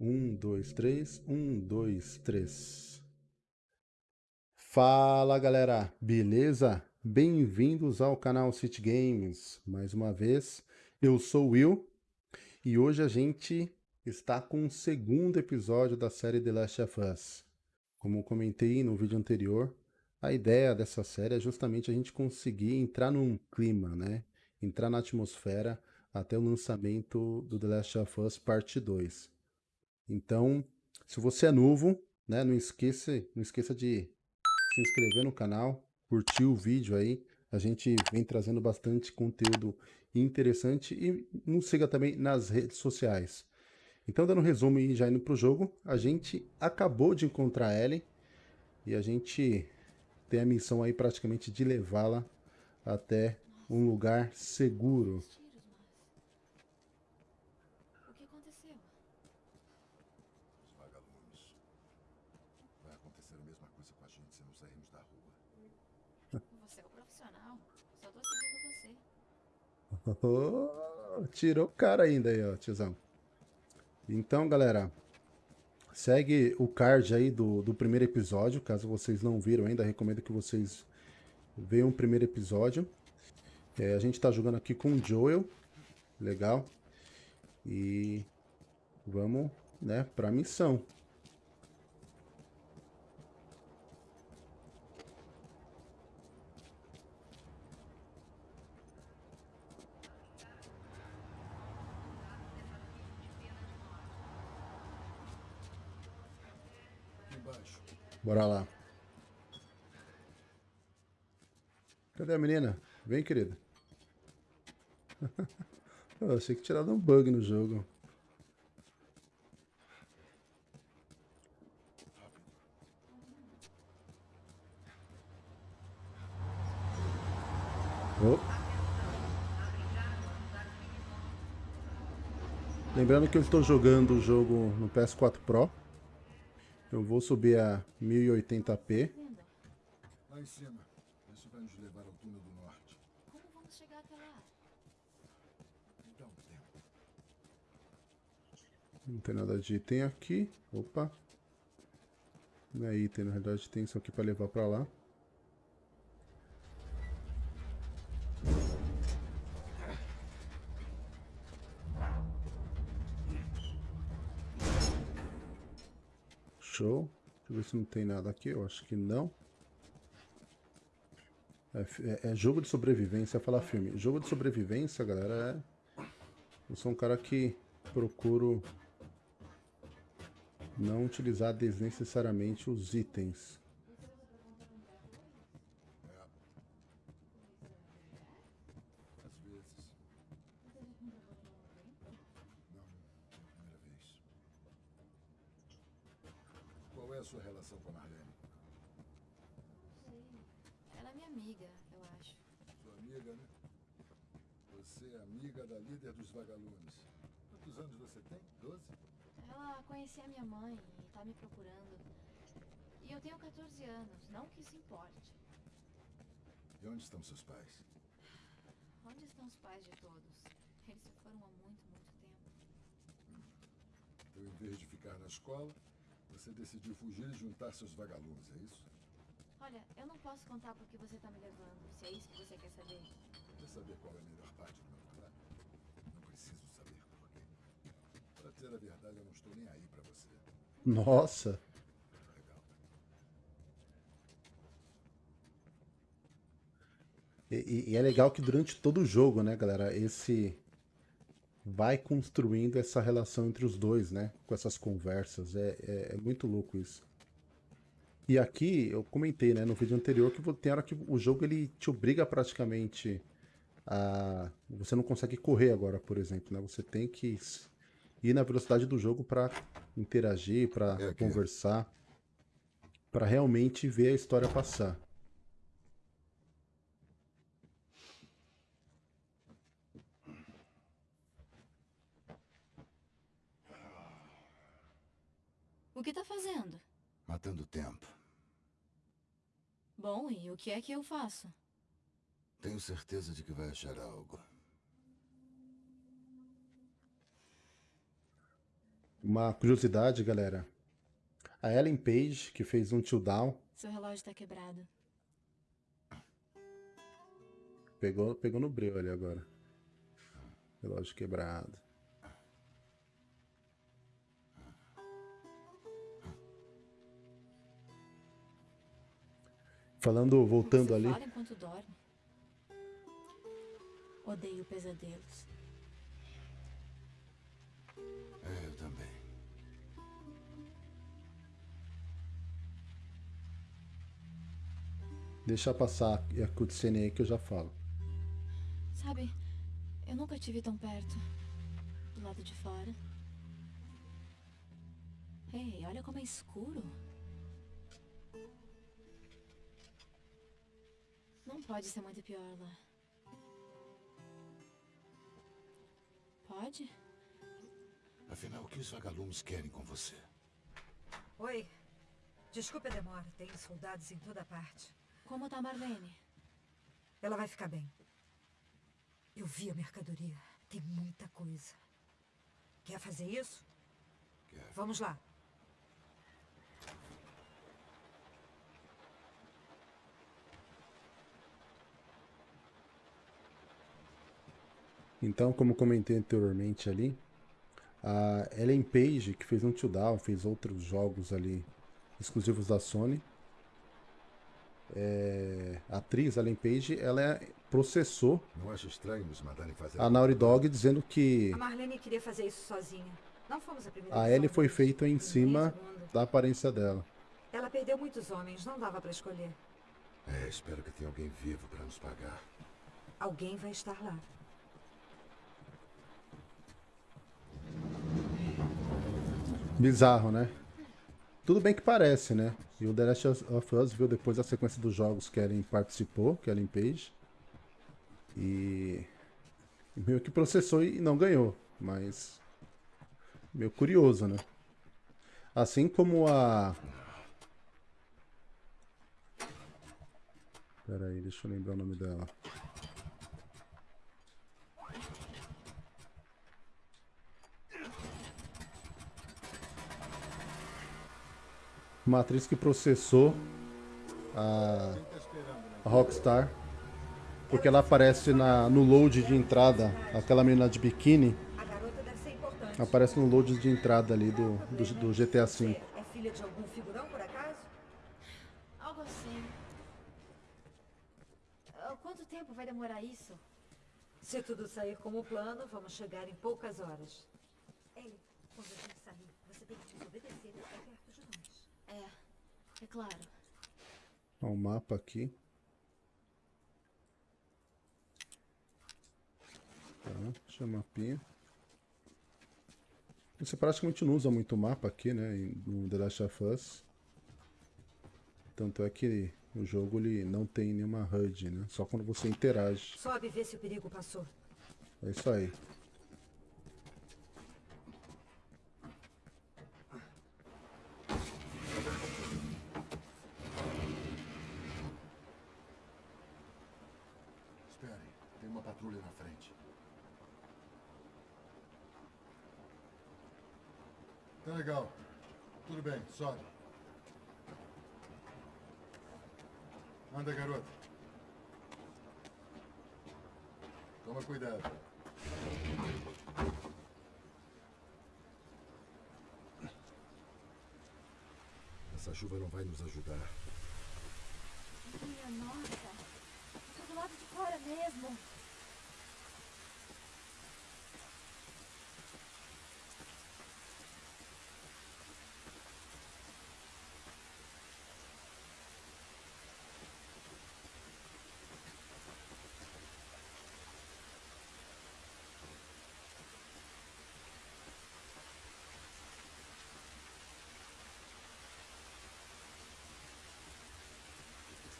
Um, dois, três. Um, dois, três. Fala galera, beleza? Bem-vindos ao canal City Games. Mais uma vez, eu sou o Will e hoje a gente está com o segundo episódio da série The Last of Us. Como comentei no vídeo anterior, a ideia dessa série é justamente a gente conseguir entrar num clima, né? Entrar na atmosfera até o lançamento do The Last of Us Parte 2. Então, se você é novo, né, não esqueça, não esqueça de se inscrever no canal, curtir o vídeo aí. A gente vem trazendo bastante conteúdo interessante e nos siga também nas redes sociais. Então, dando um resumo e já indo para o jogo, a gente acabou de encontrar a Ellie e a gente tem a missão aí praticamente de levá-la até um lugar seguro. Tirou o cara ainda aí, ó, tiozão. Então, galera, segue o card aí do, do primeiro episódio. Caso vocês não viram ainda, recomendo que vocês vejam o primeiro episódio. É, a gente tá jogando aqui com o Joel. Legal. E vamos, né, pra missão. Bora lá. Cadê a menina? Vem, querida. Eu achei que tinha dado um bug no jogo. Oh. Lembrando que eu estou jogando o jogo no PS4 Pro. Eu vou subir a 1080p. Lá em cima. Isso vai nos levar ao túnel do norte. Como vamos chegar até lá? Um tempo. Não tem nada de item aqui. Opa. Não é item, na realidade tem isso aqui para levar para lá. Show. Ver se não tem nada aqui. Eu acho que não. É, é, é jogo de sobrevivência, falar filme. Jogo de sobrevivência, galera, é... Eu sou um cara que procuro não utilizar desnecessariamente os itens. Às vezes. Não, é a primeira vez. Qual é a sua relação com a Marlene? Ela é minha amiga, eu acho. Sua amiga, né? Você é amiga da líder dos vagalumes. Quantos anos você tem? Doze? Ela conhecia minha mãe e tá me procurando. E eu tenho 14 anos, não que isso importe. E onde estão seus pais? Onde estão os pais de todos? Eles se foram há muito, muito tempo. Então, em vez de ficar na escola, você decidiu fugir e juntar seus vagalumes, é isso? Olha, eu não posso contar por que você tá me levando, se é isso que você quer saber. Quer saber qual é a melhor parte do meu trabalho? Não preciso saber por quê. Pra dizer a verdade, eu não estou nem aí pra você. Nossa. E, e- é legal que durante todo o jogo, né, galera, esse vai construindo essa relação entre os dois, né, com essas conversas. É, é, é muito louco isso. E aqui eu comentei, né, no vídeo anterior que tem hora que o jogo ele te obriga praticamente a você não consegue correr agora, por exemplo, né? Você tem que ir na velocidade do jogo para interagir, para É conversar, para realmente ver a história passar. O que tá fazendo? Matando tempo. Bom, e o que é que eu faço? Tenho certeza de que vai achar algo. Uma curiosidade, galera. A Ellen Page, que fez um Till Down, Seu relógio tá quebrado. pegou, pegou no breu ali agora. Relógio quebrado. Falando, voltando Você ali. fala enquanto dorme. Odeio pesadelos. É, eu também. Deixa passar a cutscene aí que eu já falo. Sabe, eu nunca tive tão perto. Do lado de fora. Ei, olha como é escuro. Não pode ser muito pior lá. Pode? Afinal, o que os vagalumes querem com você? Oi. Desculpe a demora. Tem soldados em toda parte. Como tá a Marlene? Ela vai ficar bem. Eu vi a mercadoria. Tem muita coisa. Quer fazer isso? Quero. Vamos lá. Então, como comentei anteriormente ali, a Ellen Page, que fez um Till Down, fez outros jogos ali exclusivos da Sony. É, a atriz Ellen Page, ela é- processou Não acha estranho nos mandarem fazer... a Naughty Dog dizendo que A Marlene queria fazer isso sozinha. Não fomos a primeira a Ellie foi deles. feita em cima da aparência dela. Ela perdeu muitos homens. Não dava pra escolher. É, espero que tenha alguém vivo para nos pagar. Alguém vai estar lá. Bizarro, né? Tudo bem que parece, né? E o The Last of Us viu depois a sequência dos jogos que Ellen participou, que Ellen Page. E e meio que processou e não ganhou, mas meio curioso, né? Assim como a Pera aí, deixa eu lembrar o nome dela. Uma atriz que processou a, a Rockstar porque ela aparece na, no load de entrada, aquela menina de biquíni A garota deve ser importante. aparece no load de entrada ali do, do, do GTA V. é filha de algum figurão, por acaso? Algo assim. Ah, Quanto tempo vai demorar isso? Se tudo sair como plano, vamos chegar em poucas horas. Ellie, quando a gente sair, você tem que nos obedecer até perto de nós. É, claro. Ó, o mapa aqui. Tá, deixa o mapinha. Você praticamente não usa muito mapa aqui, né? No The Last of Us. Tanto é que o jogo ele não tem nenhuma HUD, né? Só quando você interage. Sobe e vê se o perigo passou. É isso aí. Espere, tem uma patrulha na frente. Tá legal. Tudo bem, sobe. Anda, garota. Toma cuidado. Essa chuva não vai nos ajudar. Minha nossa. Tá do lado de fora mesmo.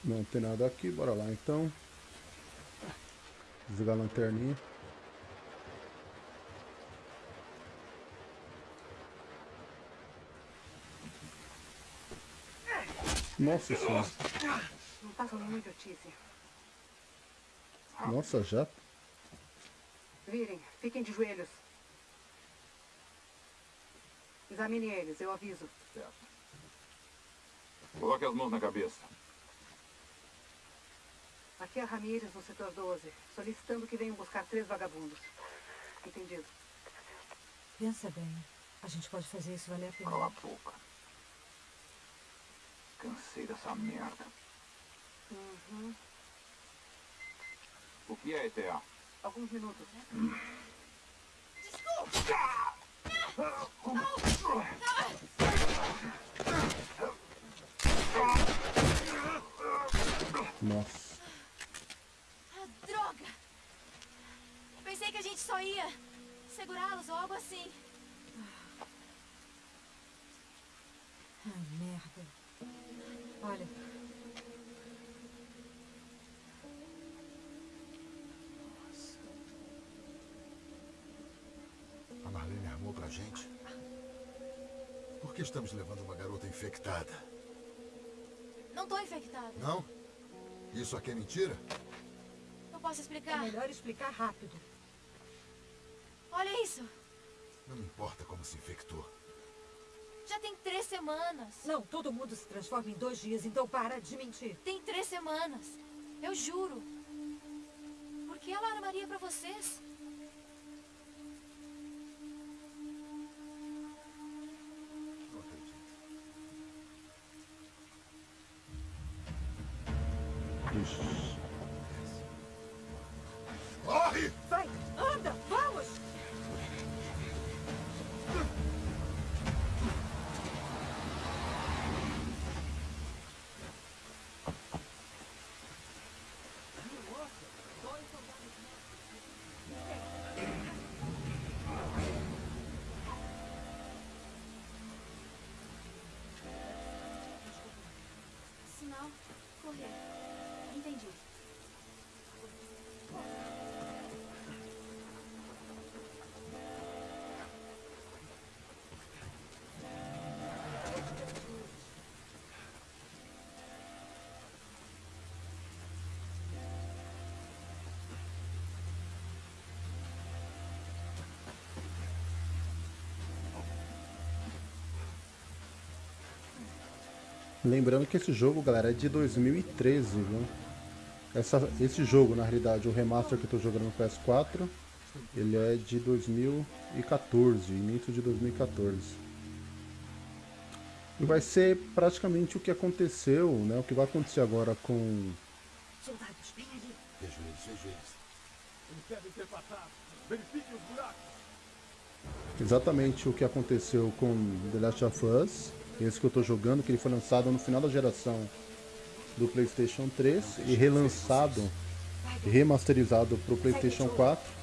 Não tem nada aqui, bora lá então. Desligar a lanterninha. Nossa senhora. Não façam muito notícia. Nossa, já? Virem, fiquem de joelhos. Examine eles, eu aviso. Certo. Coloque as mãos na cabeça. Aqui é Ramírez, no setor 12, solicitando que venham buscar três vagabundos. Entendido. Pensa bem. A gente pode fazer isso valer a pena. Cala a boca. Cansei dessa merda. Uhum. O que é ETA? Alguns minutos. Nossa. Ah, Pensei que a gente só ia segurá-los ou algo assim. Ai, merda. Olha, A Marlene armou pra gente. Por que estamos levando uma garota infectada? Não tô infectada. Não? Isso aqui é mentira? Eu posso é explicar? melhor explicar rápido. Olha isso. Não me importa como se infectou. Já tem três semanas. Não, todo mundo se transforma em dois dias, então para de mentir. Tem três semanas. Eu juro. Por que ela armaria pra vocês? Correr. Entendi. Lembrando que esse jogo, galera, é de 2013, viu? Essa, esse jogo, na realidade, o remaster que eu tô jogando no PS4, ele é de 2014, início de 2014. E vai ser praticamente o que aconteceu, né? O que vai acontecer agora com Soldados, bem ali. Vejo eles, vejo eles. exatamente o que aconteceu com The Last of Us, esse que eu tô jogando, que ele foi lançado no final da geração do PlayStation 3 e relançado remasterizado para o PlayStation 4.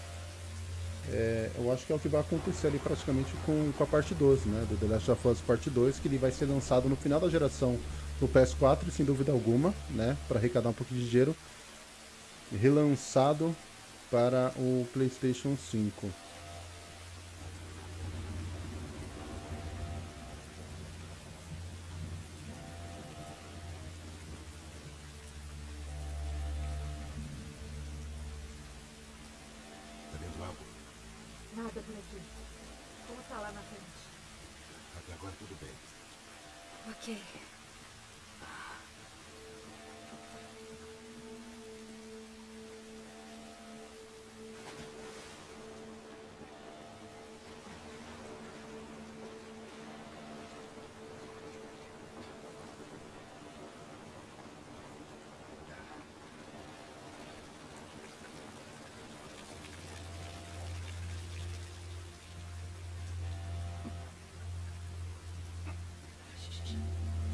É, eu acho que é o que vai acontecer ali praticamente com, com a parte 12, né? Do The Last of Us Parte 2, que ele vai ser lançado no final da geração no PS4, sem dúvida alguma, né? Para arrecadar um pouquinho de dinheiro. Relançado para o PlayStation 5. Tá vendo algo? Nada por aqui. Como tá lá na frente? Até agora tudo bem. Ok.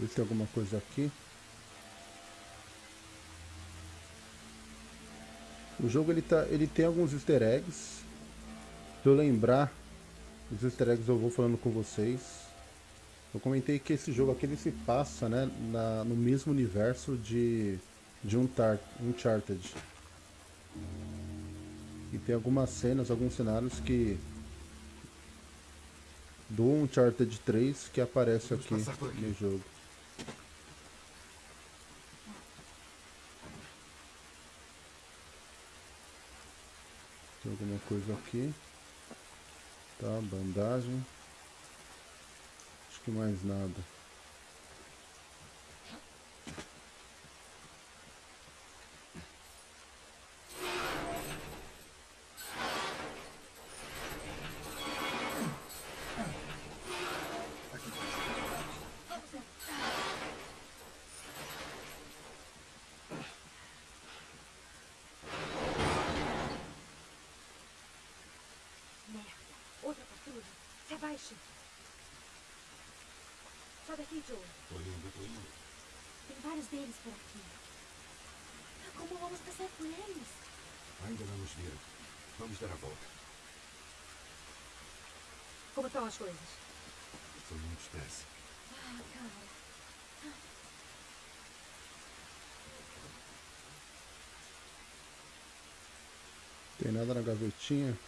ver se tem alguma coisa aqui. O jogo ele, tá, ele tem alguns easter eggs. Se eu lembrar, os easter eggs eu vou falando com vocês. Eu comentei que esse jogo aqui ele se passa né, na, no mesmo universo de, de Uncharted. E tem algumas cenas, alguns cenários que do Uncharted 3 que aparece aqui no jogo. Tem alguma coisa aqui. Tá, bandagem. Acho que mais nada. Sai daqui, Joe. Tô indo, tô indo. Tem vários deles por aqui. Como vamos passar por eles? Ainda não nos viram. Vamos dar a volta. Como estão as coisas? Foi muito estresse. Ah, cara. Tem nada na gavetinha?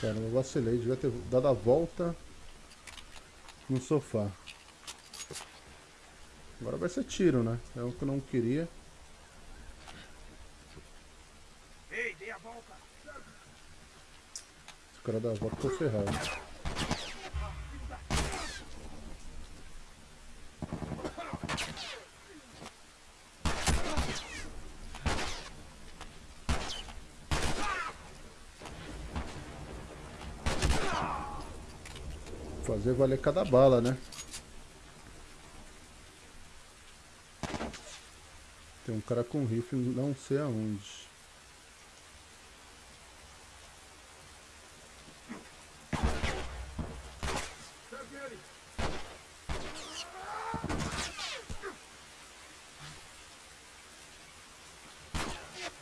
Cara, eu vacilei, devia ter dado a volta no sofá. Agora vai ser tiro, né? É o que eu não queria. Ei, dê a volta! Se o cara dá a volta, tô ferrado. Fazer valer cada bala, né? Tem um cara com rifle não sei aonde.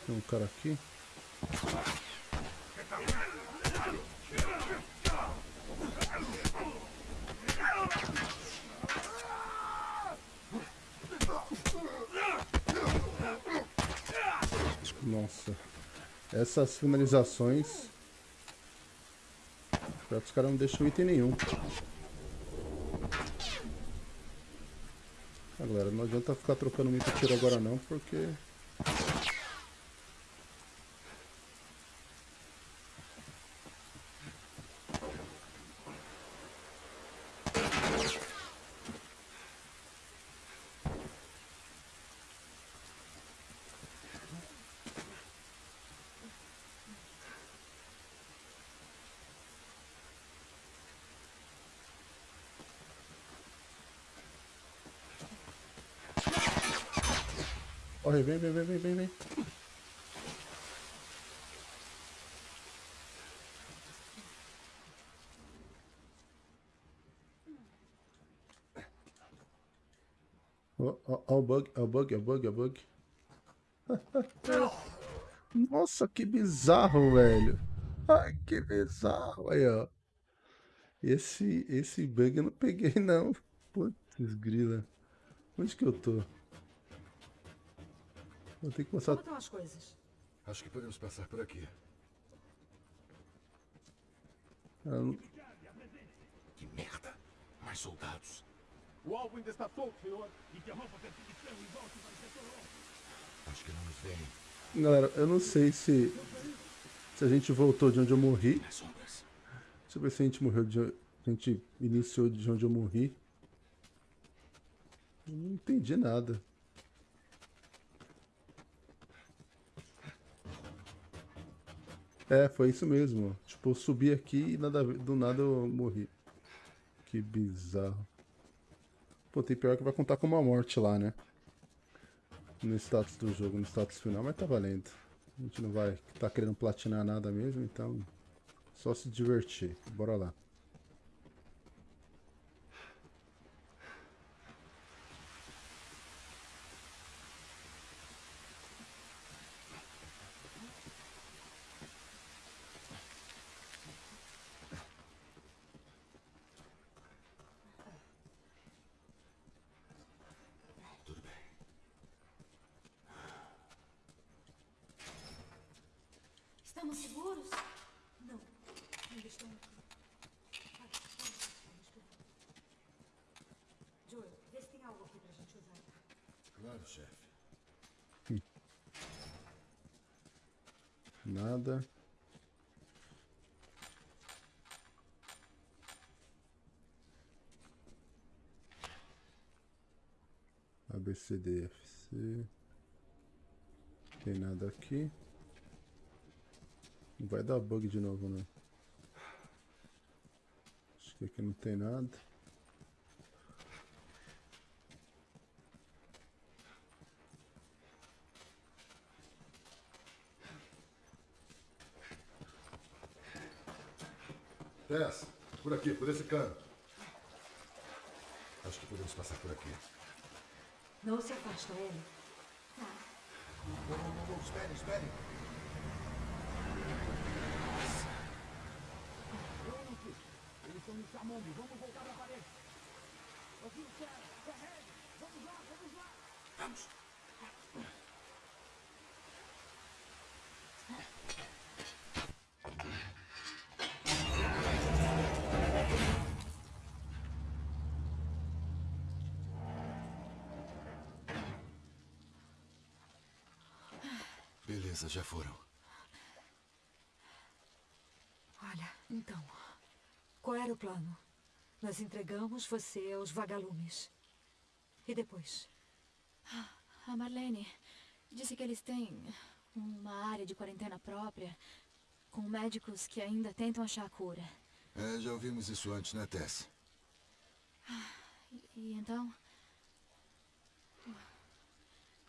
Tem um cara aqui. Nossa. Essas finalizações. Que os caras não deixam item nenhum. Ah, galera, não adianta ficar trocando muito tiro agora não, porque... Corre, vem, vem, vem, vem, vem, vem. Ó, o bug, ó o bug, ó o bug, ó bug. Nossa, que bizarro, velho. Ai, que bizarro. Aí, ó. Esse, esse bug eu não peguei, não. Putz, grila. Onde que eu tô? Vou ter que Como passar... estão as coisas? Acho que podemos passar por aqui. Ah, Que merda! Mais soldados. O alvo ainda está solto, senhor. Interrompa a perseguição e volte para o setor 11. Acho que não nos veem. Galera, eu não sei se... Se a gente voltou de onde eu morri. Deixa eu ver se a gente morreu de... A gente iniciou de onde eu morri. Eu não entendi nada. É, foi isso mesmo. Tipo, eu subi aqui e nada, do nada eu morri. Que bizarro. Pô, tem pior que vai contar com uma morte lá, né? No status do jogo, no status final, mas tá valendo. A gente não vai tá querendo platinar nada mesmo, então só se divertir. Bora lá. Tudo bem. Estamos seguros? Não, ainda estão aqui. Vai, vamos, vamos esperar. Joel, vê se tem algo aqui pra gente usar. Claro, chefe. Nada. ABCDFC. Tem nada aqui. Não vai dar bug de novo, né? Acho que aqui não tem nada. Tess, por aqui, por esse canto. Acho que podemos passar por aqui. Não se afasta, Ellie. Não, não, não, não, espere, espere. Eles estão nos chamando. Vamos voltar pra parede. Aqui, cara. Corre. Vamos lá, vamos lá. Vamos. Beleza, já foram. Olha, então. Qual era o plano? Nós entregamos você aos vagalumes. E depois? A Marlene disse que eles têm uma área de quarentena própria, com médicos que ainda tentam achar a cura. É, já ouvimos isso antes, né, Tess? E então.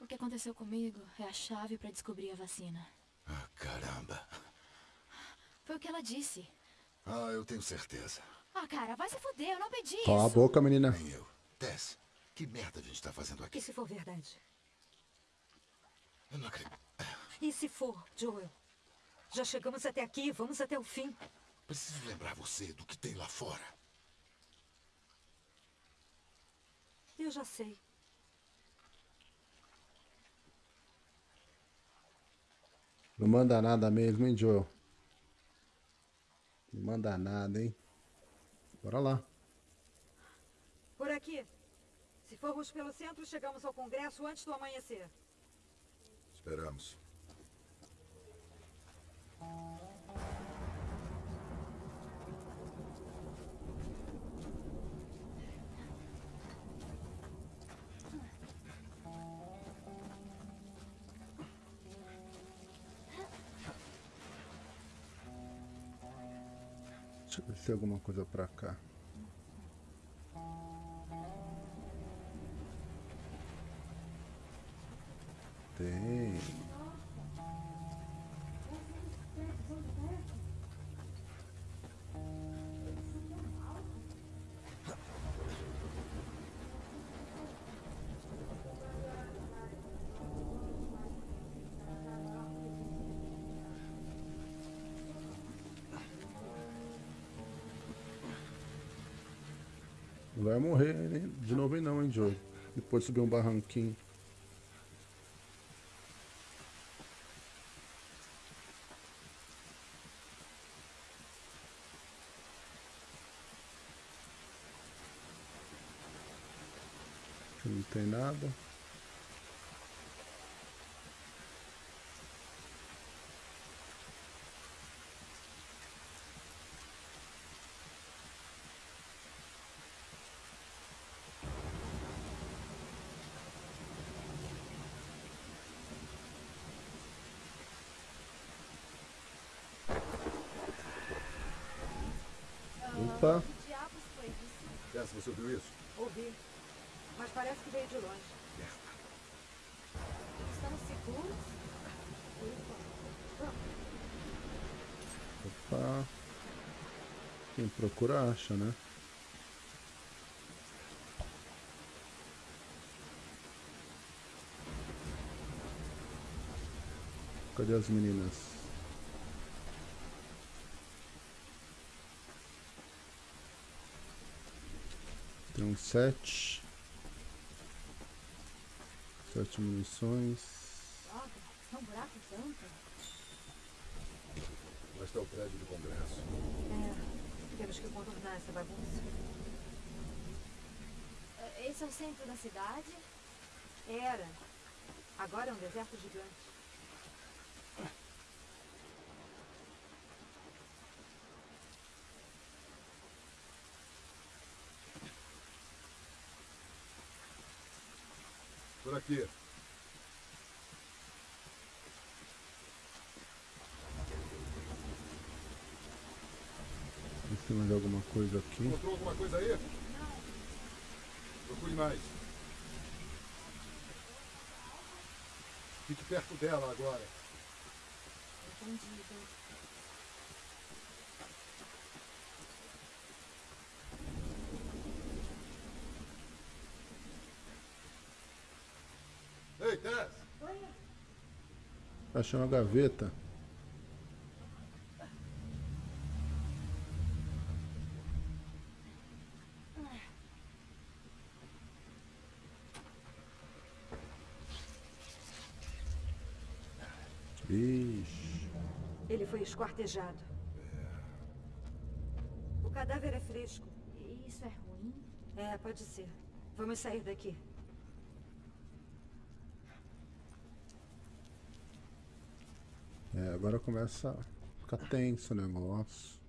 O que aconteceu comigo é a chave para descobrir a vacina. Ah, caramba. Foi o que ela disse. Ah, eu tenho certeza. Ah, cara, vai se fuder, eu não pedi Cala a isso. boca, menina. Nem eu. Tess, que merda a gente tá fazendo aqui? E se for verdade? Eu não acredito. E se for, Joel? Já chegamos até aqui, vamos até o fim. Preciso lembrar você do que tem lá fora. Eu já sei. Não manda nada mesmo, hein, Joel? Não manda nada, hein? Bora lá. Por aqui. Se formos pelo centro, chegamos ao Congresso antes do amanhecer. Esperamos. Deixa eu ver se tem alguma coisa pra cá. Tem. Não vai morrer de novo aí não, hein, Joey? Depois subir um barranquinho. Aqui Não tem nada. Opa. Que diabos foi isso? Tess, você ouviu isso? Ouvi. Mas parece que veio de longe. Estamos seguros? Opa. Quem procura acha, né? Cadê as meninas? Tem um sete. Sete munições. Droga, é um buraco tanto. Lá está o prédio do Congresso. É, temos que contornar essa bagunça. Eh, Esse é o centro da cidade? Era. Agora é um deserto gigante. Por aqui. Vê se tem mais alguma coisa aqui. Encontrou alguma coisa aí? Procure mais. Fique perto dela agora. Entendido. Ei, Tess! Achei uma gaveta. Ixi. Ele foi esquartejado. O cadáver é fresco. E Isso é ruim? É, pode ser. Vamos sair daqui. É, agora começa a ficar tenso o negócio.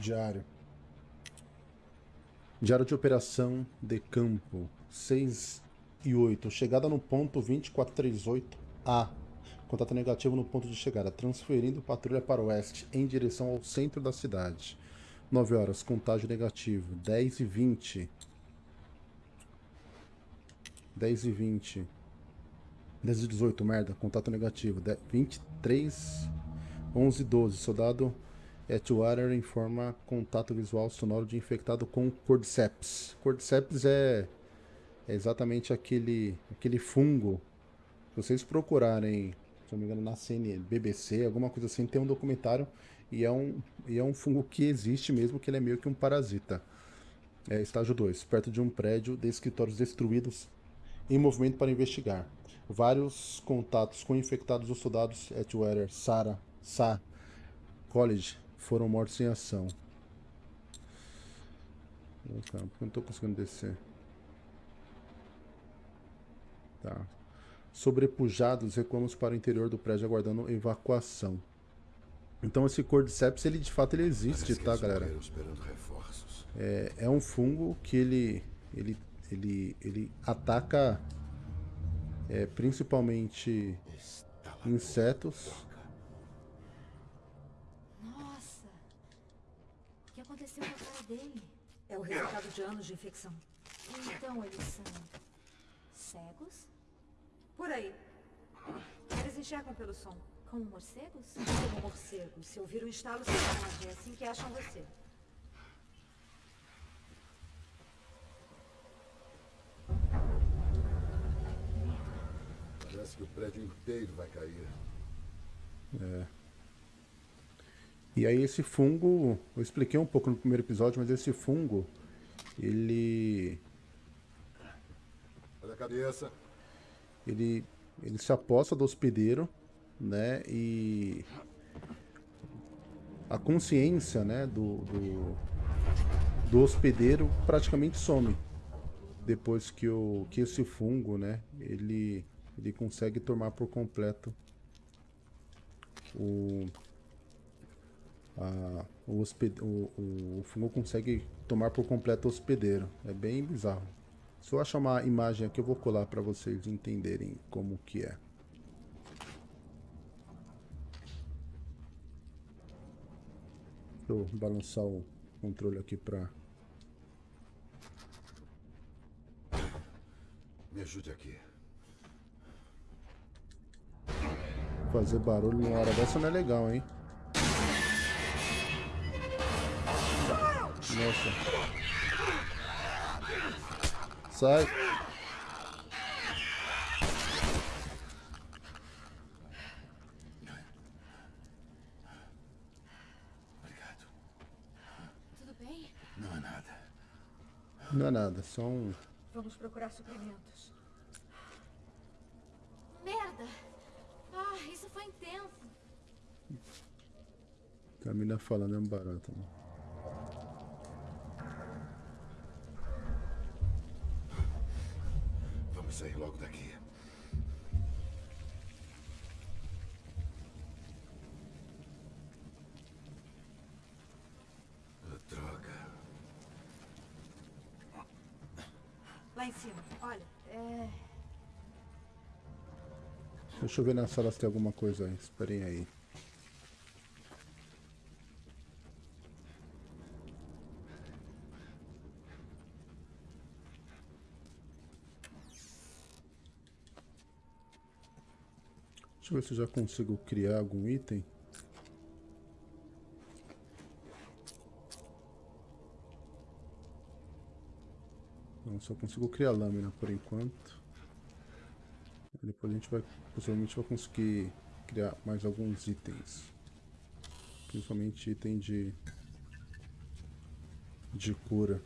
Diário. Diário de operação de campo 6 e 8. Chegada no ponto 2438A. Contato negativo no ponto de chegada. Transferindo patrulha para o oeste em direção ao centro da cidade. 9 horas. Contágio negativo. 10 e 20. 10 e 20. 10 e 18, merda. Contato negativo. De- 23, 11 e 12. Soldado Atwater informa contato visual sonoro de infectado com Cordyceps. Cordyceps é, é exatamente aquele, aquele fungo. Se vocês procurarem, se não me engano, na CNN, BBC, alguma coisa assim, tem um documentário e é um, e é um fungo que existe mesmo, que ele é meio que um parasita. É, estágio 2, perto de um prédio de escritórios destruídos em movimento para investigar. Vários contatos com infectados dos soldados Atwater, Sarah, Sa, College foram mortos em ação. Ô, cara, por que eu não tô conseguindo descer? Tá. Sobrepujados, recuamos para o interior do prédio aguardando evacuação. Então esse Cordyceps, ele de fato ele existe, Parece tá, galera? É, é um fungo que ele ele ele ele ataca é, principalmente insetos. Nossa! O que dele? É o resultado de anos de infecção. Então eles são cegos? Por aí. Eles enxergam pelo som. Como morcegos? Como morcegos. Se ouvir um estalo, se esconde. É assim que acham você. Parece que o prédio inteiro vai cair. E aí esse fungo, eu expliquei um pouco no primeiro episódio, mas esse fungo, ele Olha a cabeça. ele ele se aposta do hospedeiro, né? E a consciência, né, do, do, do hospedeiro praticamente some. depois que o que esse fungo, né, ele ele consegue tomar por completo o a, o, hosped, o, o, fungo consegue tomar por completo o hospedeiro. É bem bizarro. Se eu achar uma imagem aqui, eu vou colar para vocês entenderem como que é. Deixa eu balançar o controle aqui para Me ajude aqui. fazer barulho numa hora dessa não é legal, hein? Nossa. Sai. Obrigado. Tudo bem? Não é nada. Não é nada, só um... Vamos procurar suprimentos. Merda! Ah, isso foi intenso. Camila falando é um barato. Né? Vamos sair logo daqui. Ah, Droga. Lá em cima, olha. É. Deixa eu ver na sala se tem alguma coisa aí. Esperem aí. Deixa eu ver se eu já consigo criar algum item. Não, só consigo criar lâmina por enquanto. Depois a gente vai, possivelmente vai conseguir criar mais alguns itens. Principalmente item de, de cura.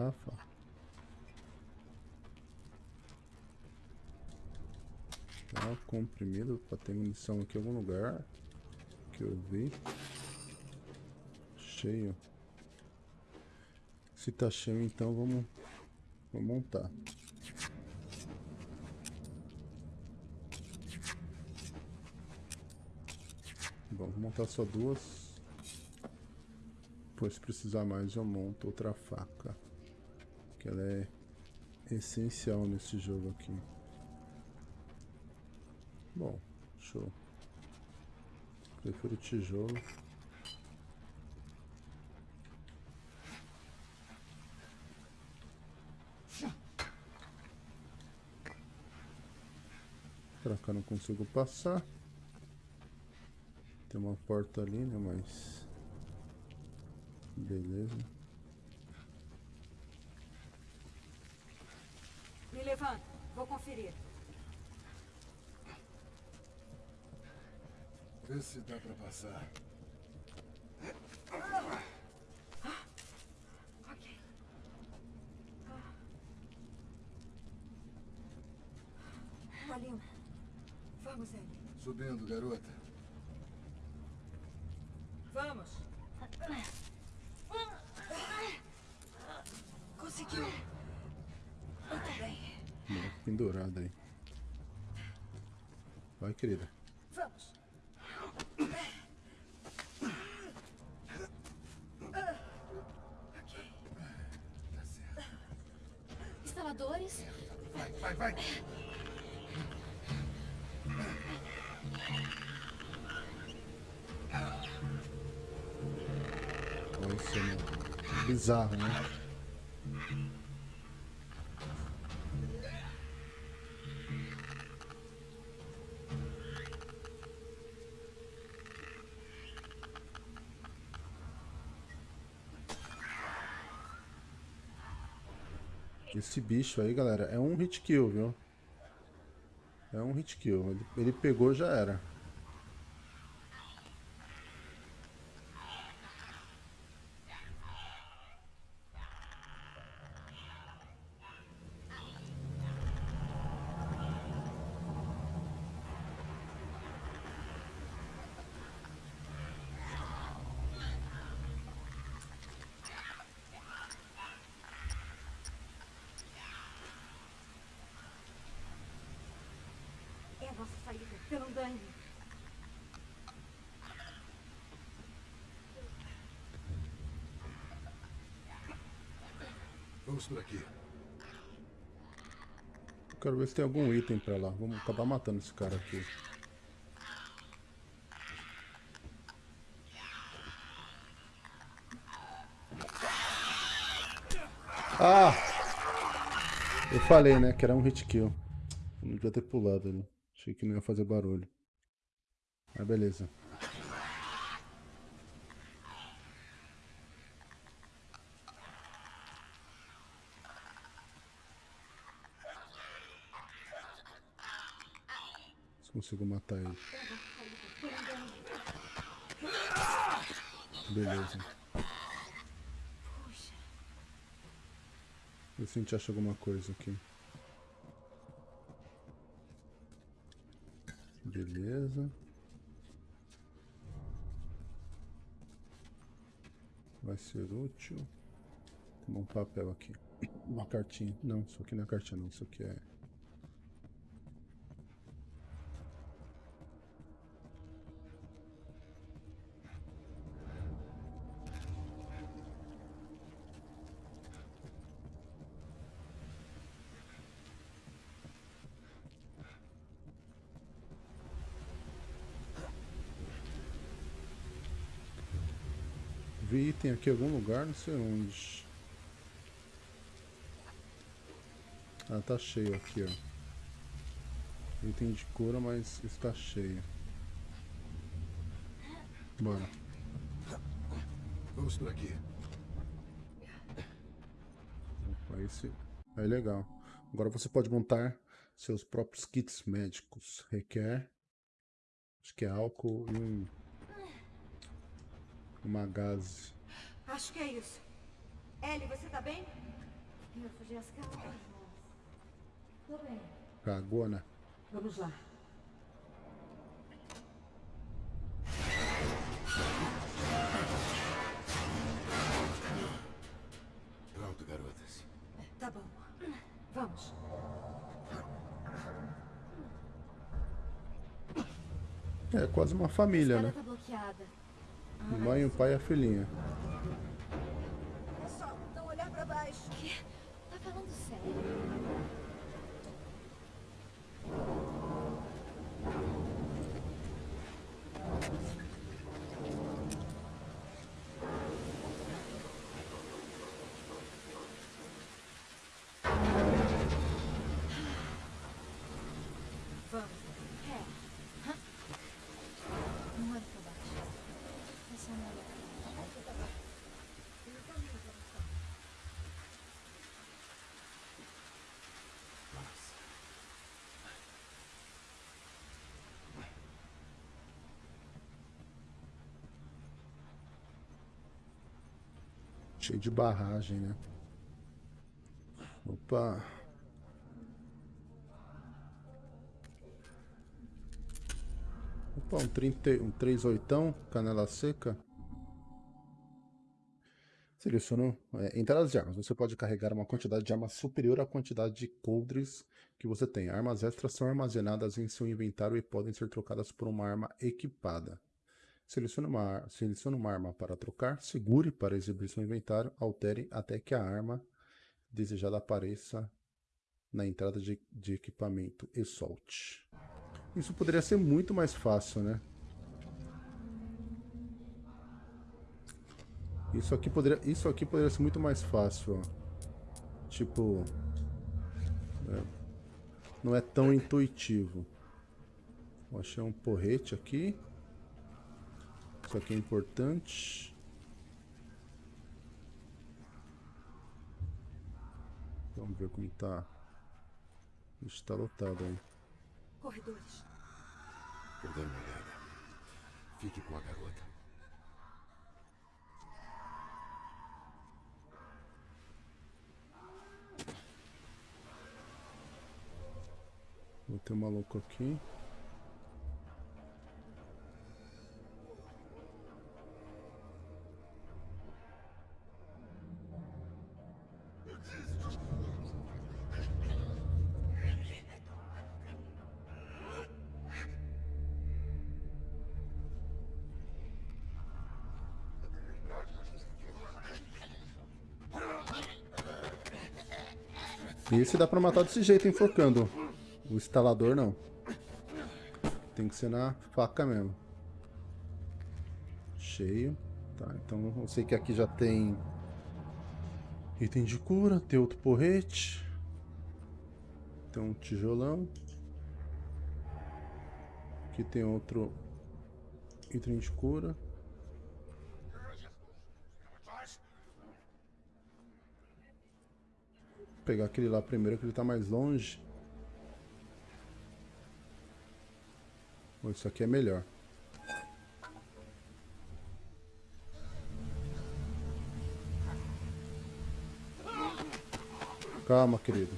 Garrafa. Tá, comprimido para ter munição aqui em algum lugar que eu vi. Cheio. Se tá cheio, então vamos, vamos montar. Bom, vou montar só duas. Depois, se precisar mais, eu monto outra faca. Que ela é essencial nesse jogo aqui. Bom, show. Prefiro tijolo. Pra cá não consigo passar. Tem uma porta ali, né? Mas... Beleza. Me levanta, vou conferir. Vê se dá pra passar. Ok. Valeu. Vamos, Ellie. Subindo, garota. Vamos. Conseguiu. Muito bem. Boa, Pendurada aí. Vai, querida. Vamos. Tá certo. Instaladores? Vai, vai, vai. Olha isso, né? Bizarro, né? Esse bicho aí, galera, é um hit kill, viu? É um hit kill. Ele, ele pegou, já era. nossa saída, pelo andaime. Vamos por aqui. Quero ver se tem algum item pra lá. Vamos acabar matando esse cara aqui. Ah! Eu falei, né, que era um hit kill. Eu não devia ter pulado ali. Achei que não ia fazer barulho. Mas beleza. Consigo matar ele. Beleza. Vê se a gente acha alguma coisa aqui. Beleza. Vai ser útil. Tem um papel aqui. Uma cartinha. Não, isso aqui não é cartinha não. Isso aqui é... Vi item aqui algum lugar, não sei onde. Ah, tá cheio aqui, ó. Item de cura, mas está cheio. Bora. Vamos por aqui. Aí, se... Aí legal. Agora você pode montar seus próprios kits médicos. Requer. Acho que é álcool e um. Uma gase. Acho que é isso. Ellie, você tá bem? Eu fugi as calças. Tô bem. Cagou, né? Vamos lá. Pronto, garotas. Tá bom. Vamos. É quase uma família, né? tá mãe, o pai e a filhinha. É só não olhar pra baixo. Tá falando sério? Vamos. É. Hã? Não olha pra baixo. É só não baixo. Cheio de barragem, né? Opa. Um, 30, um 38, canela seca. Selecionou é, de armas. Você pode carregar uma quantidade de armas superior à quantidade de coldres que você tem. Armas extras são armazenadas em seu inventário e podem ser trocadas por uma arma equipada. Selecione uma, selecione uma arma para trocar, segure para exibir seu inventário, altere até que a arma desejada apareça na entrada de, de equipamento e solte. Isso poderia ser muito mais fácil, né? Isso aqui poderia, isso aqui poderia ser muito mais fácil, ó. Tipo, é, não é tão intuitivo. Eu achei um porrete aqui. Isso aqui é importante. Vamos ver como tá. Está lotado aí. Corredores. Uma olhada. Fique com a garota. Vou ter um maluco aqui. Esse dá pra matar desse jeito, enforcando. O instalador não. Tem que ser na faca mesmo. Cheio. Tá, então eu sei que aqui já tem item de cura, tem outro porrete. Tem um tijolão. Aqui tem outro item de cura. Pegar aquele lá primeiro que ele tá mais longe. Isso aqui é melhor. Calma, querido.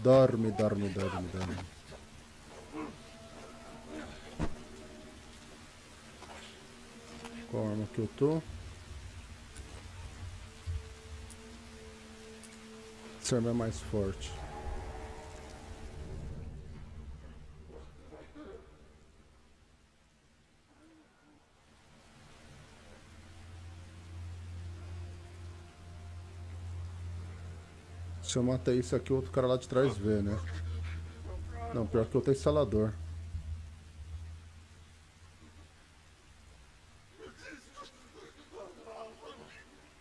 Dorme, dorme, dorme, dorme. Qual arma que eu tô? Essa arma é mais forte. Se eu matar isso aqui, o outro cara lá de trás vê, né? Não, pior que outro é instalador.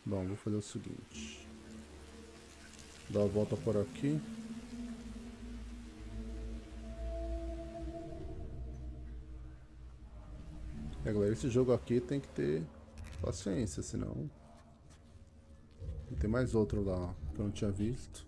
Bom, vou fazer o seguinte. Dar a volta por aqui. É, galera, esse jogo aqui tem que ter paciência, senão... Tem mais outro lá, que eu não tinha visto.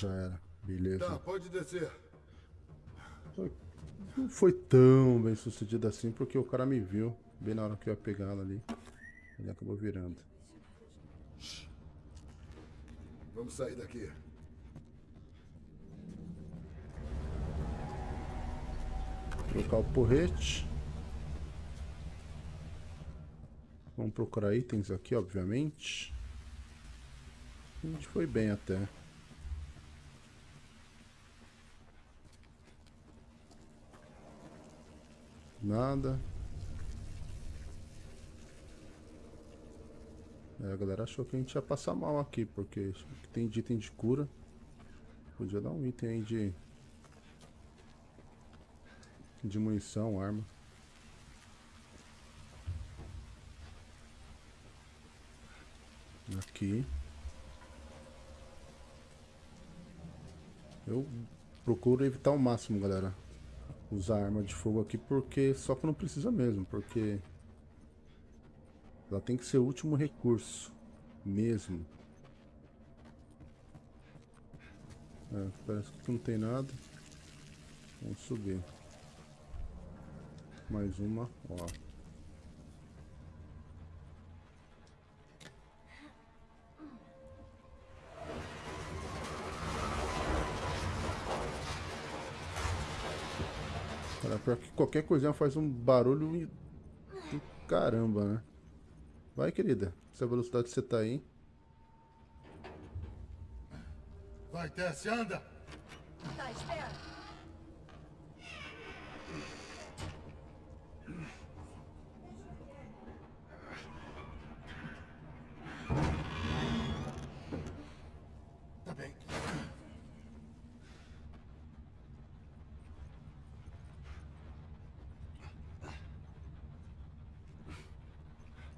Já era, beleza. Tá, pode descer. Não foi tão bem sucedido assim, porque o cara me viu bem na hora que eu ia pegar ela ali. Ele acabou virando. Vamos sair daqui. Trocar o porrete. Vamos procurar itens aqui, obviamente. A gente foi bem até. Nada. É, a galera achou que a gente ia passar mal aqui, porque tem de item de cura. Podia dar um item aí de... De munição, arma. Aqui. Eu procuro evitar o máximo, galera usar arma de fogo aqui porque só que não precisa mesmo, porque ela tem que ser o último recurso mesmo. É, parece que não tem nada. Vamos subir. Mais uma, ó. Pior que qualquer coisinha faz um barulho e... e caramba, né? Vai, querida. Essa velocidade que você tá aí. Vai, desce, anda! Tá, espera. Tá bem.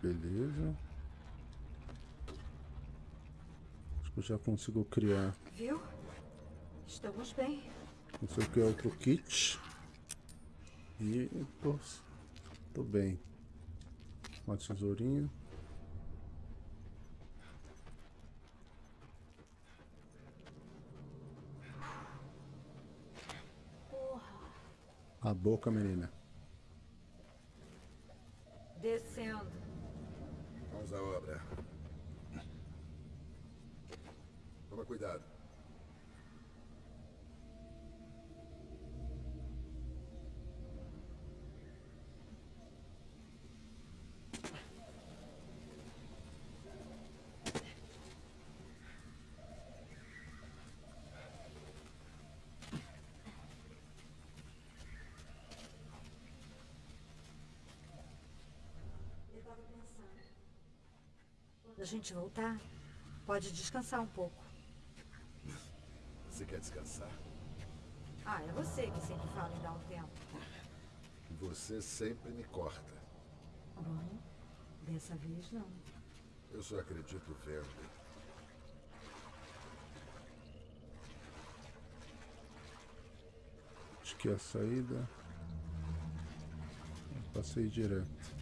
Beleza. Acho que eu já consigo criar. Viu? Estamos bem. Consigo criar outro kit. E tô, tô bem. Uma tesourinha. A boca, menina. Descendo. Vamos à obra. Toma cuidado. Da gente voltar, pode descansar um pouco. Você quer descansar? Ah, é você que sempre fala em dar um tempo. Você sempre me corta. Bom, dessa vez não. Eu só acredito vendo. Acho que a saída. Passei direto.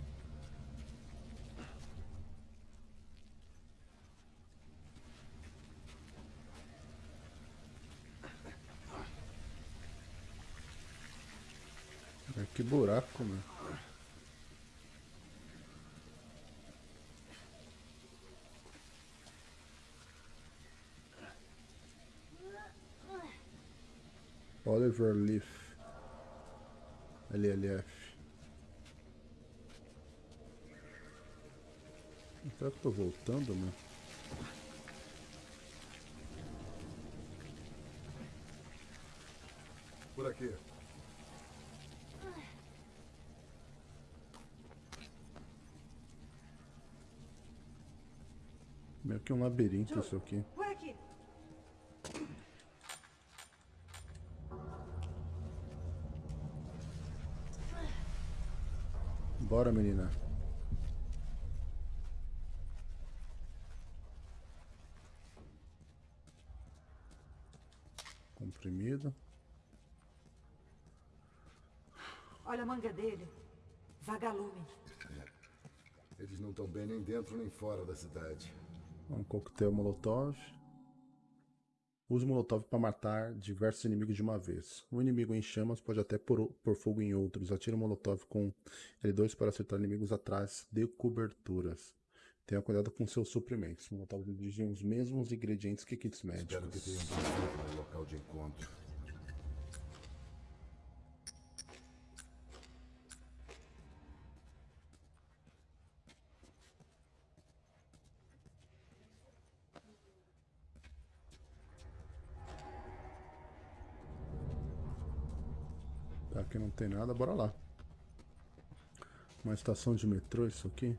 Que buraco, meu. Oliver Leaf. LLF. Será que tô voltando, meu? Por aqui. Que um labirinto isso aqui. Aqui. Bora, menina. Comprimido. Olha a manga dele. Vagalume. Eles não estão bem nem dentro nem fora da cidade. Um coquetel molotov. Use molotov para matar diversos inimigos de uma vez. Um inimigo em chamas pode até pôr, pôr fogo em outros. Atire o molotov com L2 para acertar inimigos atrás de coberturas. Tenha cuidado com seus suprimentos. Molotov exigem os mesmos ingredientes que kits Espero que médicos. tenham local de encontro. Tem nada, bora lá. Uma estação de metrô isso aqui.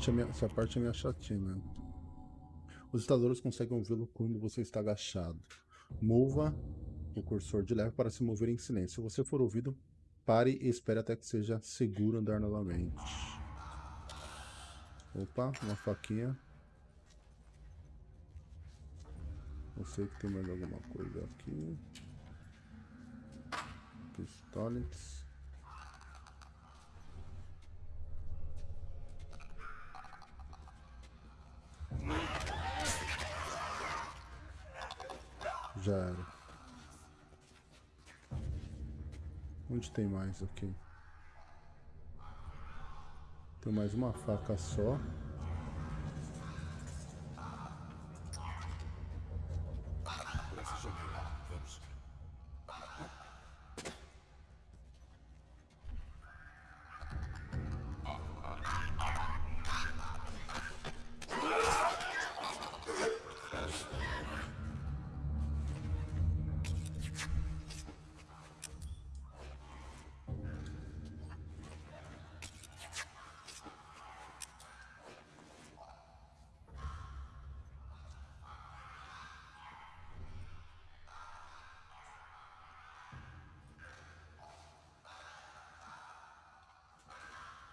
Parte é minha, essa parte é minha chatinha. Os instaladores conseguem ouvi-lo quando você está agachado. Mova o cursor de leve para se mover em silêncio. Se você for ouvido, pare e espere até que seja seguro andar novamente. Opa, uma faquinha. Não sei que tem mais alguma coisa aqui. Pistoletes. Onde tem mais aqui? Tem mais uma faca só.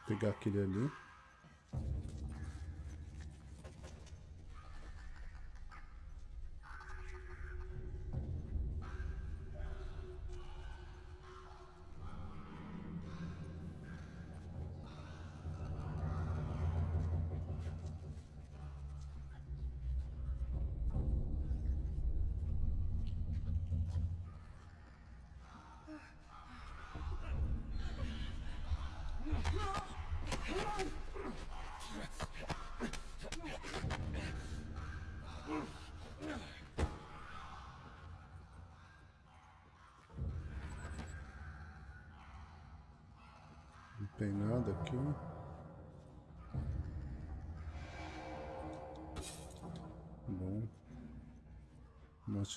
Pegar aquele ali.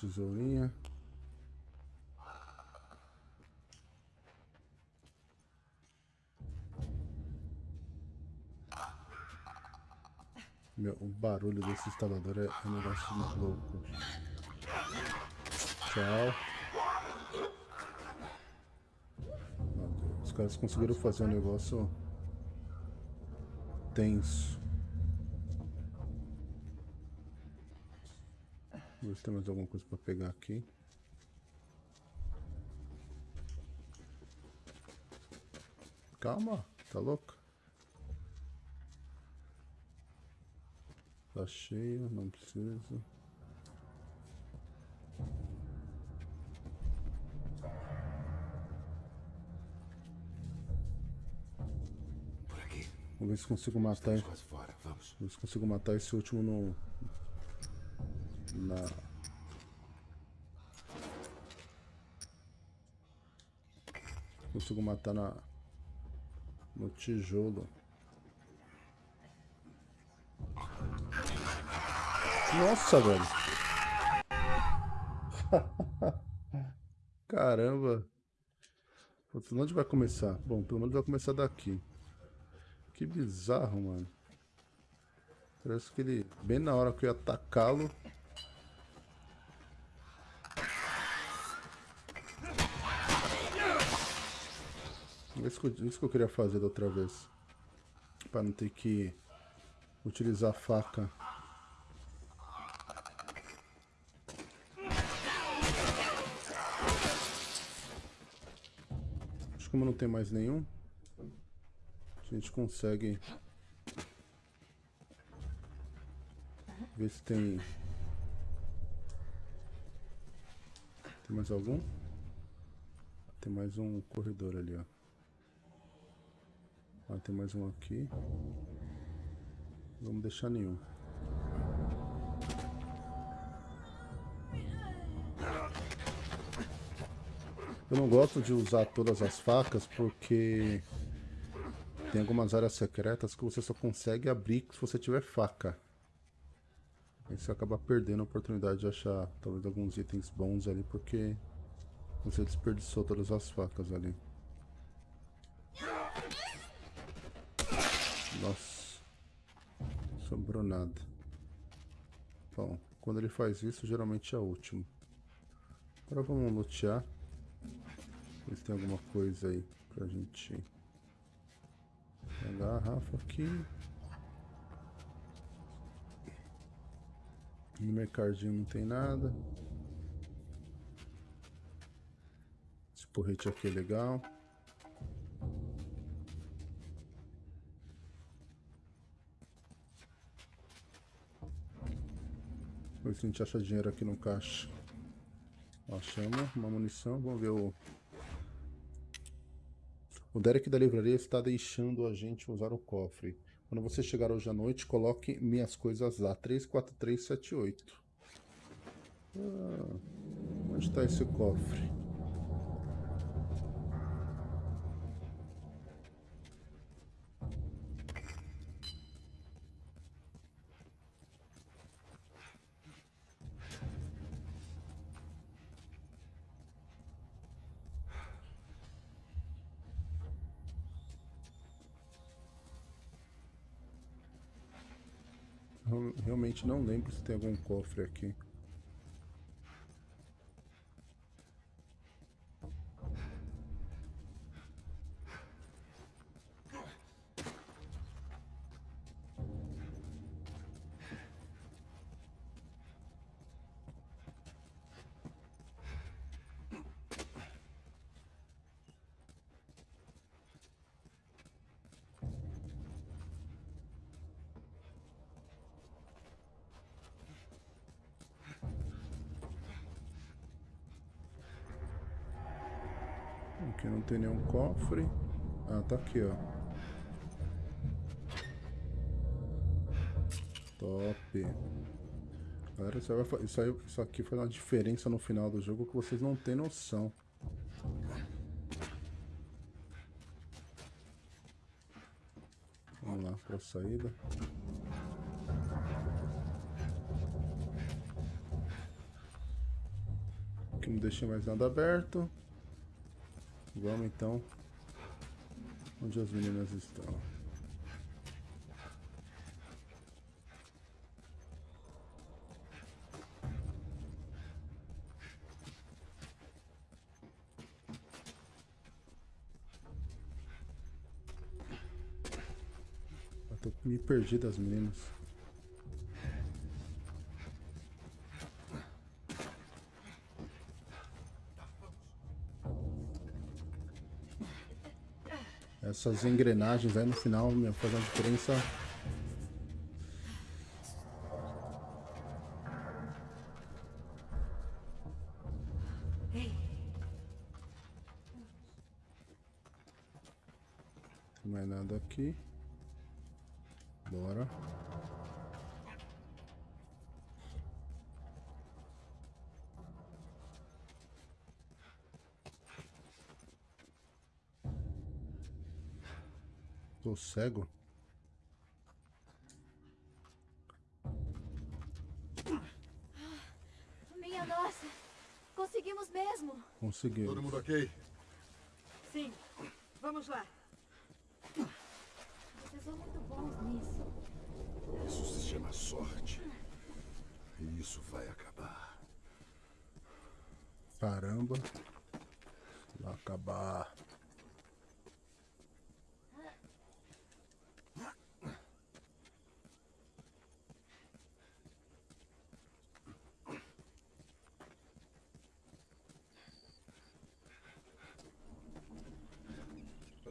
Tesourinha. Meu, o barulho desse instalador é, é um negócio louco. Tchau. Os caras conseguiram fazer um negócio tenso. Vamos ver se tem mais alguma coisa pra pegar aqui. Calma, tá louco? Tá cheio, não precisa. Por aqui. Vamos ver se consigo matar. Vamos ver se consigo matar esse último no. Na. Consigo matar na. No tijolo. Nossa, velho. Caramba. Putz, onde vai começar? Bom, pelo menos vai começar daqui. Que bizarro, mano. Parece que ele, bem na hora que eu ia atacá-lo. Isso que, isso que eu queria fazer da outra vez. Pra não ter que utilizar a faca. Acho que como não tem mais nenhum, a gente consegue ver se tem tem mais algum tem mais um corredor ali ó tem mais um aqui vamos deixar nenhum eu não gosto de usar todas as facas porque tem algumas áreas secretas que você só consegue abrir se você tiver faca. Aí você acaba perdendo a oportunidade de achar talvez alguns itens bons ali porque você desperdiçou todas as facas ali. Nossa. Sobrou nada. Bom, quando ele faz isso, geralmente é o último. Agora vamos lutear. Ver se tem alguma coisa aí pra gente a garrafa aqui. No mercadinho não tem nada. Esse porrete aqui é legal. Vamos ver se a gente acha dinheiro aqui no caixa. Achamos uma munição. Vamos ver o... O Derek da livraria está deixando a gente usar o cofre. Quando você chegar hoje à noite, coloque minhas coisas lá. 34378. Ah, onde está esse cofre? Não lembro se tem algum cofre. Aqui cofre. Ah, tá aqui, ó. Top. Galera, isso, isso, aí, isso aqui faz uma diferença no final do jogo que vocês não têm noção. Vamos lá para a saída. Aqui não deixei mais nada aberto. Vamos então. Onde as meninas estão? Eu tô me perdi das meninas. Essas engrenagens aí no final, meu, faz uma diferença. Tem mais nada aqui. Tô cego? Minha nossa! Conseguimos mesmo! Conseguiu. Todo mundo ok? sim. Vamos lá. Vocês são muito bons nisso. Isso se chama sorte. E isso vai acabar. Caramba. Vai acabar.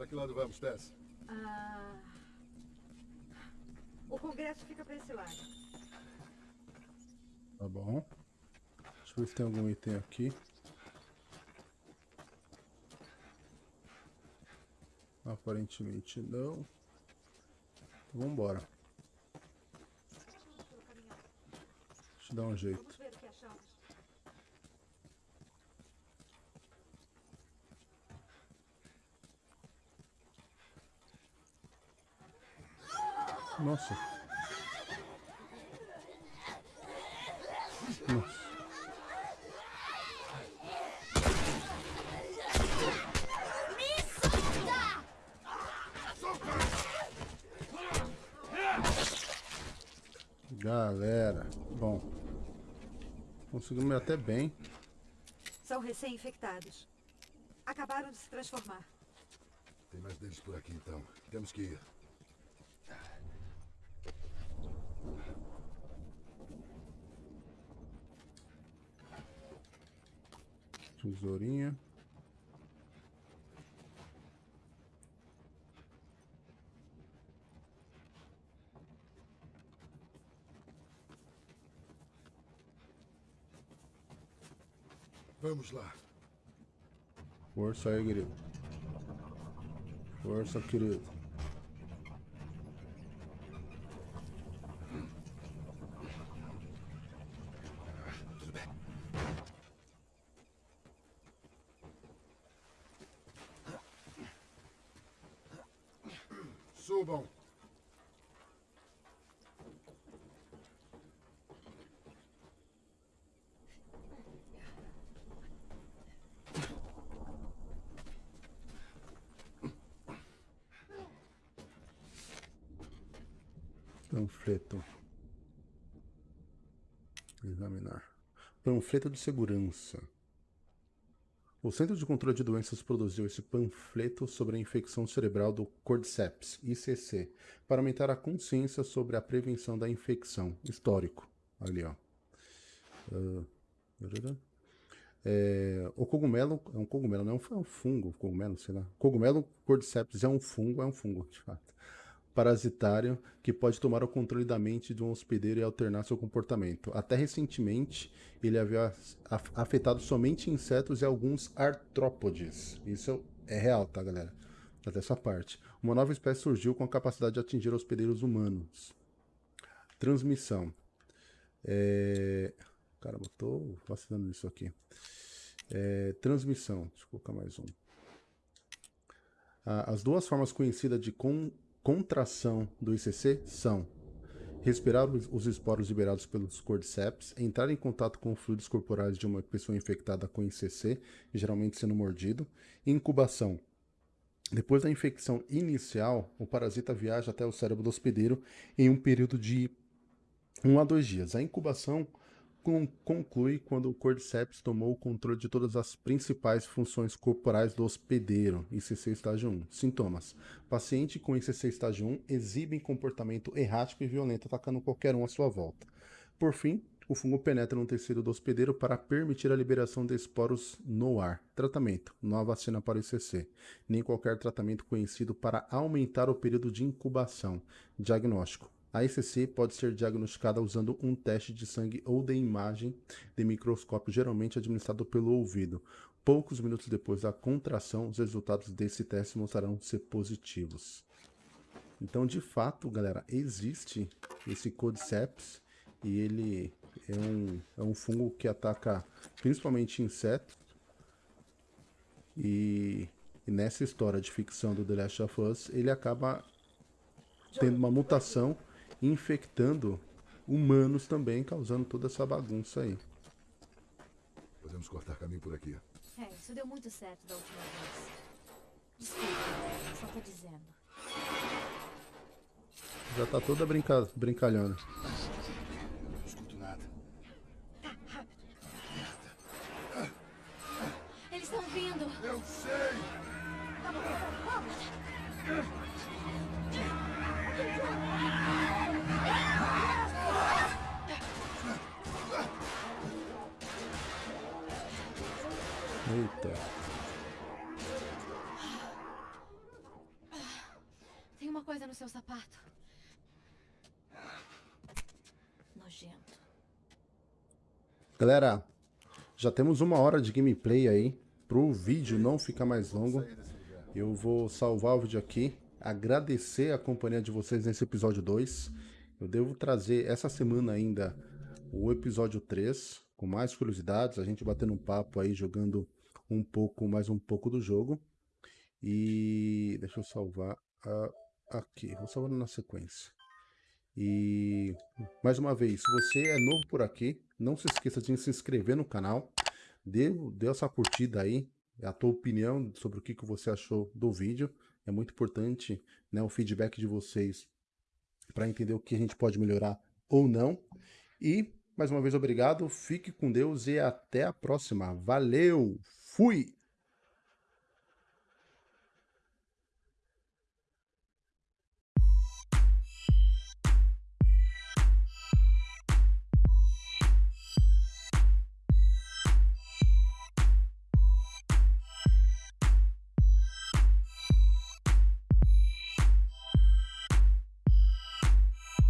Para que lado vamos, Tess? Ah, o congresso fica para esse lado. Tá bom. Deixa eu ver se tem algum item aqui. Aparentemente não. Então vambora. Deixa eu dar um jeito. Vamos ver o que achamos. Nossa. Nossa. Galera, bom. Conseguimos até bem. São recém-infectados. Acabaram de se transformar. Tem mais deles por aqui, então. Temos que ir. Tesourinha. Vamos lá. Força aí, querido. Força, querido. Tudo bem. Subam. Panfleto. Examinar. Panfleto de segurança. O Centro de Controle de Doenças produziu esse panfleto sobre a infecção cerebral do Cordyceps, ICC, para aumentar a consciência sobre a prevenção da infecção. Histórico. Ali, ó. Ah. É, o cogumelo é um cogumelo, não é um fungo, cogumelo, sei lá. Cogumelo Cordyceps é um fungo, é um fungo, de fato parasitário que pode tomar o controle da mente de um hospedeiro e alternar seu comportamento. Até recentemente, ele havia af- afetado somente insetos e alguns artrópodes. Isso é real, tá, galera? Até essa parte. Uma nova espécie surgiu com a capacidade de atingir hospedeiros humanos. Transmissão. É... Caramba, tô vacilando nisso aqui. É, Transmissão. Deixa eu colocar mais um. As duas formas conhecidas de con- contração do ICC são respirar os esporos liberados pelos cordyceps, entrar em contato com fluidos corporais de uma pessoa infectada com ICC, geralmente sendo mordido, incubação. Depois da infecção inicial, o parasita viaja até o cérebro do hospedeiro em um período de 1 a 2 dias. A incubação conclui quando o Cordyceps tomou o controle de todas as principais funções corporais do hospedeiro, ICC estágio 1. Sintomas. Paciente com ICC estágio 1 exibe comportamento errático e violento, atacando qualquer um à sua volta. Por fim, o fungo penetra no tecido do hospedeiro para permitir a liberação de esporos no ar. Tratamento. Há vacina para o ICC, nem qualquer tratamento conhecido para aumentar o período de incubação. Diagnóstico. A ICC pode ser diagnosticada usando um teste de sangue ou de imagem de microscópio, geralmente administrado pelo ouvido. Poucos minutos depois da contração, os resultados desse teste mostrarão ser positivos. Então, de fato, galera, existe esse Cordyceps e ele é um, é um fungo que ataca principalmente insetos. E, e nessa história de ficção do The Last of Us, ele acaba tendo uma mutação infectando humanos também, causando toda essa bagunça aí. Podemos cortar caminho por aqui. É, isso deu muito certo da última vez. Desculpa, só tô dizendo. Já tá toda brinca... brincalhona. Seu sapato. Nojento. Galera, já temos uma hora de gameplay aí. Pro vídeo não ficar mais longo, eu vou salvar o vídeo aqui. Agradecer a companhia de vocês nesse episódio 2. Eu devo trazer essa semana ainda o episódio 3, com mais curiosidades, a gente batendo um papo aí, jogando um pouco, mais um pouco do jogo. E deixa eu salvar aqui, vou salvar na sequência. E mais uma vez, se você é novo por aqui, não se esqueça de se inscrever no canal, dê, dê essa curtida aí, a tua opinião sobre o que, que você achou do vídeo. É muito importante né, o feedback de vocês para entender o que a gente pode melhorar ou não. E, mais uma vez, obrigado, fique com Deus e até a próxima. Valeu! Fui!